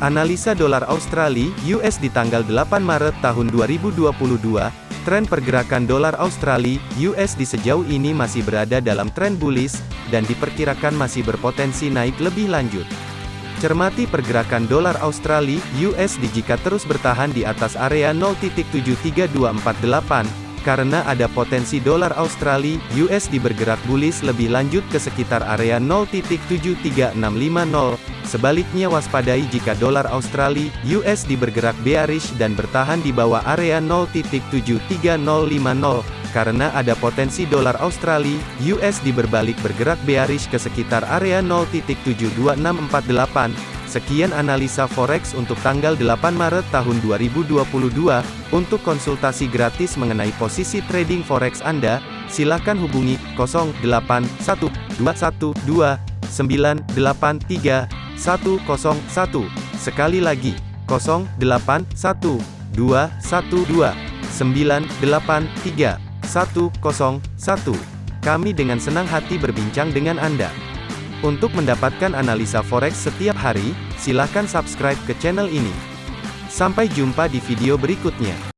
Analisa dolar Australia US di tanggal 8 Maret tahun 2022, tren pergerakan dolar Australia US di sejauh ini masih berada dalam tren bullish dan diperkirakan masih berpotensi naik lebih lanjut. Cermati pergerakan dolar Australia USD jika terus bertahan di atas area 0.73248 karena ada potensi dolar Australia USD bergerak bullish lebih lanjut ke sekitar area 0.73650. Sebaliknya waspadai jika dolar Australia USD bergerak bearish dan bertahan di bawah area 0.73050 karena ada potensi dolar Australia USD berbalik bergerak bearish ke sekitar area 0.72648. Sekian analisa forex untuk tanggal 8 Maret tahun 2022. Untuk konsultasi gratis mengenai posisi trading forex Anda, silakan hubungi 081212983101. Sekali lagi, 081212983101. Kami dengan senang hati berbincang dengan Anda. Untuk mendapatkan analisa forex setiap hari, silakan subscribe ke channel ini. Sampai jumpa di video berikutnya.